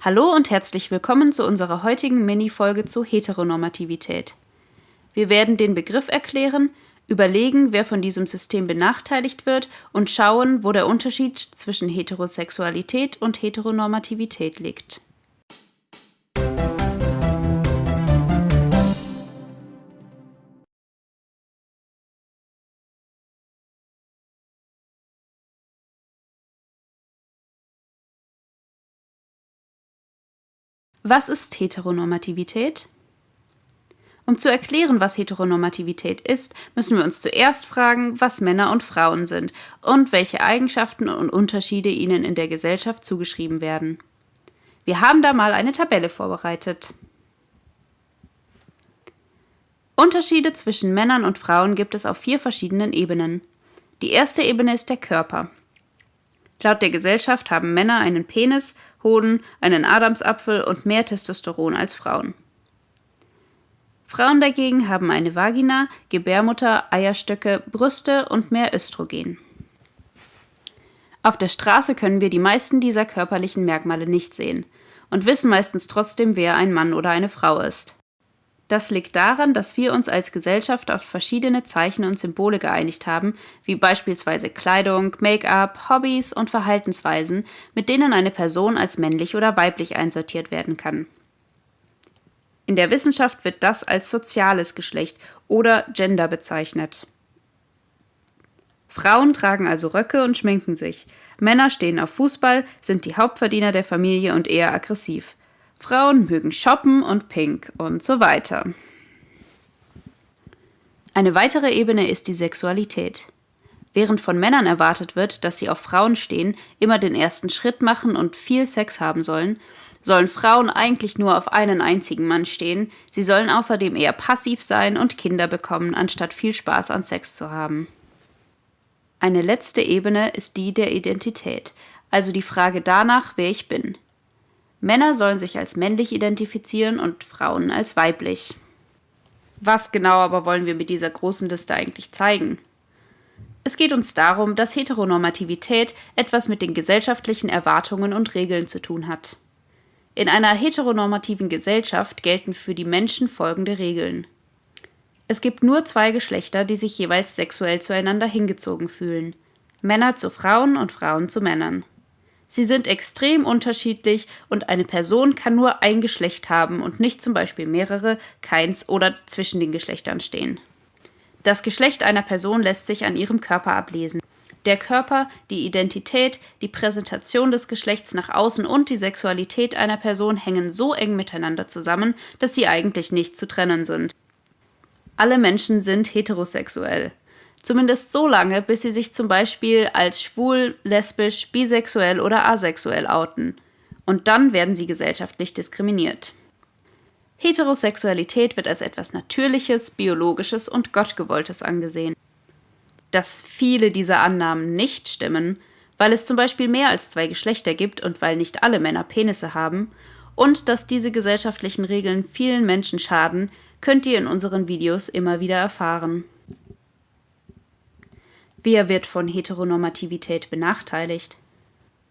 Hallo und herzlich willkommen zu unserer heutigen Mini-Folge zu Heteronormativität. Wir werden den Begriff erklären, überlegen, wer von diesem System benachteiligt wird und schauen, wo der Unterschied zwischen Heterosexualität und Heteronormativität liegt. Was ist Heteronormativität? Um zu erklären, was Heteronormativität ist, müssen wir uns zuerst fragen, was Männer und Frauen sind und welche Eigenschaften und Unterschiede ihnen in der Gesellschaft zugeschrieben werden. Wir haben da mal eine Tabelle vorbereitet. Unterschiede zwischen Männern und Frauen gibt es auf vier verschiedenen Ebenen. Die erste Ebene ist der Körper. Laut der Gesellschaft haben Männer einen Penis Hoden, einen Adamsapfel und mehr Testosteron als Frauen. Frauen dagegen haben eine Vagina, Gebärmutter, Eierstöcke, Brüste und mehr Östrogen. Auf der Straße können wir die meisten dieser körperlichen Merkmale nicht sehen und wissen meistens trotzdem, wer ein Mann oder eine Frau ist. Das liegt daran, dass wir uns als Gesellschaft auf verschiedene Zeichen und Symbole geeinigt haben, wie beispielsweise Kleidung, Make-up, Hobbys und Verhaltensweisen, mit denen eine Person als männlich oder weiblich einsortiert werden kann. In der Wissenschaft wird das als soziales Geschlecht oder Gender bezeichnet. Frauen tragen also Röcke und schminken sich. Männer stehen auf Fußball, sind die Hauptverdiener der Familie und eher aggressiv. Frauen mögen shoppen und pink und so weiter. Eine weitere Ebene ist die Sexualität. Während von Männern erwartet wird, dass sie auf Frauen stehen, immer den ersten Schritt machen und viel Sex haben sollen, sollen Frauen eigentlich nur auf einen einzigen Mann stehen, sie sollen außerdem eher passiv sein und Kinder bekommen, anstatt viel Spaß an Sex zu haben. Eine letzte Ebene ist die der Identität, also die Frage danach, wer ich bin. Männer sollen sich als männlich identifizieren und Frauen als weiblich. Was genau aber wollen wir mit dieser großen Liste eigentlich zeigen? Es geht uns darum, dass Heteronormativität etwas mit den gesellschaftlichen Erwartungen und Regeln zu tun hat. In einer heteronormativen Gesellschaft gelten für die Menschen folgende Regeln. Es gibt nur zwei Geschlechter, die sich jeweils sexuell zueinander hingezogen fühlen. Männer zu Frauen und Frauen zu Männern. Sie sind extrem unterschiedlich und eine Person kann nur ein Geschlecht haben und nicht zum Beispiel mehrere, keins oder zwischen den Geschlechtern stehen. Das Geschlecht einer Person lässt sich an ihrem Körper ablesen. Der Körper, die Identität, die Präsentation des Geschlechts nach außen und die Sexualität einer Person hängen so eng miteinander zusammen, dass sie eigentlich nicht zu trennen sind. Alle Menschen sind heterosexuell. Zumindest so lange, bis sie sich zum Beispiel als schwul, lesbisch, bisexuell oder asexuell outen. Und dann werden sie gesellschaftlich diskriminiert. Heterosexualität wird als etwas Natürliches, Biologisches und Gottgewolltes angesehen. Dass viele dieser Annahmen nicht stimmen, weil es zum Beispiel mehr als zwei Geschlechter gibt und weil nicht alle Männer Penisse haben, und dass diese gesellschaftlichen Regeln vielen Menschen schaden, könnt ihr in unseren Videos immer wieder erfahren. Wer wird von Heteronormativität benachteiligt?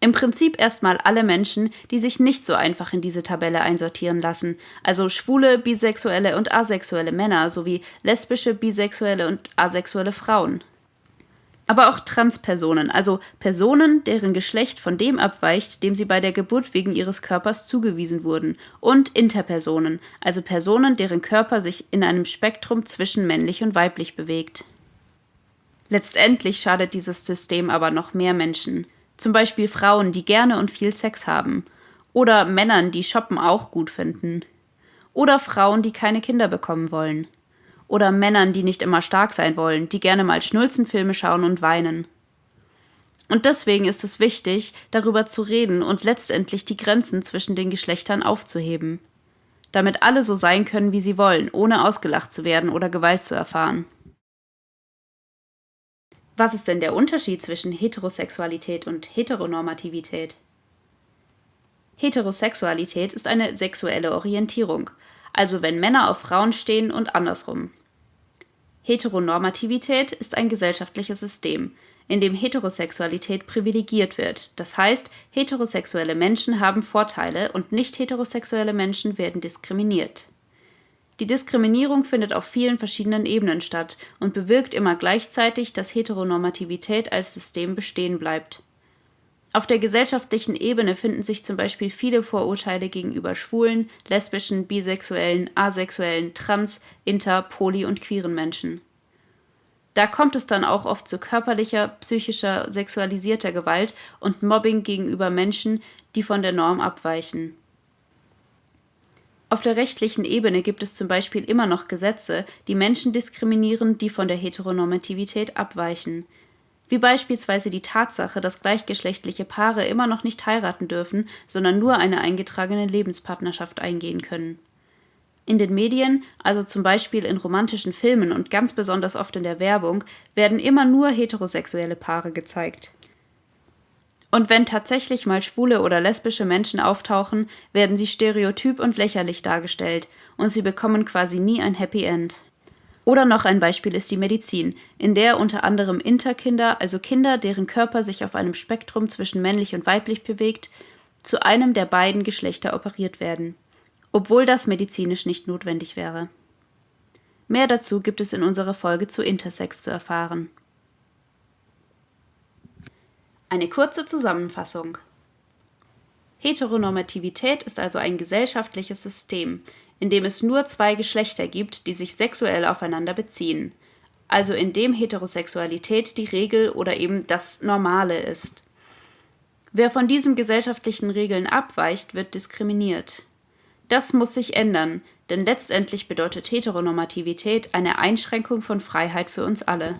Im Prinzip erstmal alle Menschen, die sich nicht so einfach in diese Tabelle einsortieren lassen, also schwule, bisexuelle und asexuelle Männer sowie lesbische, bisexuelle und asexuelle Frauen. Aber auch Transpersonen, also Personen, deren Geschlecht von dem abweicht, dem sie bei der Geburt wegen ihres Körpers zugewiesen wurden, und Interpersonen, also Personen, deren Körper sich in einem Spektrum zwischen männlich und weiblich bewegt. Letztendlich schadet dieses System aber noch mehr Menschen. Zum Beispiel Frauen, die gerne und viel Sex haben. Oder Männern, die Shoppen auch gut finden. Oder Frauen, die keine Kinder bekommen wollen. Oder Männern, die nicht immer stark sein wollen, die gerne mal Schnulzenfilme schauen und weinen. Und deswegen ist es wichtig, darüber zu reden und letztendlich die Grenzen zwischen den Geschlechtern aufzuheben. Damit alle so sein können, wie sie wollen, ohne ausgelacht zu werden oder Gewalt zu erfahren. Was ist denn der Unterschied zwischen Heterosexualität und Heteronormativität? Heterosexualität ist eine sexuelle Orientierung, also wenn Männer auf Frauen stehen und andersrum. Heteronormativität ist ein gesellschaftliches System, in dem Heterosexualität privilegiert wird, das heißt, heterosexuelle Menschen haben Vorteile und nicht-heterosexuelle Menschen werden diskriminiert. Die Diskriminierung findet auf vielen verschiedenen Ebenen statt und bewirkt immer gleichzeitig, dass Heteronormativität als System bestehen bleibt. Auf der gesellschaftlichen Ebene finden sich zum Beispiel viele Vorurteile gegenüber schwulen, lesbischen, bisexuellen, asexuellen, trans, inter, poly und queeren Menschen. Da kommt es dann auch oft zu körperlicher, psychischer, sexualisierter Gewalt und Mobbing gegenüber Menschen, die von der Norm abweichen. Auf der rechtlichen Ebene gibt es zum Beispiel immer noch Gesetze, die Menschen diskriminieren, die von der Heteronormativität abweichen wie beispielsweise die Tatsache, dass gleichgeschlechtliche Paare immer noch nicht heiraten dürfen, sondern nur eine eingetragene Lebenspartnerschaft eingehen können. In den Medien, also zum Beispiel in romantischen Filmen und ganz besonders oft in der Werbung, werden immer nur heterosexuelle Paare gezeigt. Und wenn tatsächlich mal schwule oder lesbische Menschen auftauchen, werden sie stereotyp und lächerlich dargestellt, und sie bekommen quasi nie ein Happy End. Oder noch ein Beispiel ist die Medizin, in der unter anderem Interkinder, also Kinder, deren Körper sich auf einem Spektrum zwischen männlich und weiblich bewegt, zu einem der beiden Geschlechter operiert werden, obwohl das medizinisch nicht notwendig wäre. Mehr dazu gibt es in unserer Folge zu Intersex zu erfahren. Eine kurze Zusammenfassung. Heteronormativität ist also ein gesellschaftliches System, in dem es nur zwei Geschlechter gibt, die sich sexuell aufeinander beziehen, also in dem Heterosexualität die Regel oder eben das Normale ist. Wer von diesen gesellschaftlichen Regeln abweicht, wird diskriminiert. Das muss sich ändern, denn letztendlich bedeutet Heteronormativität eine Einschränkung von Freiheit für uns alle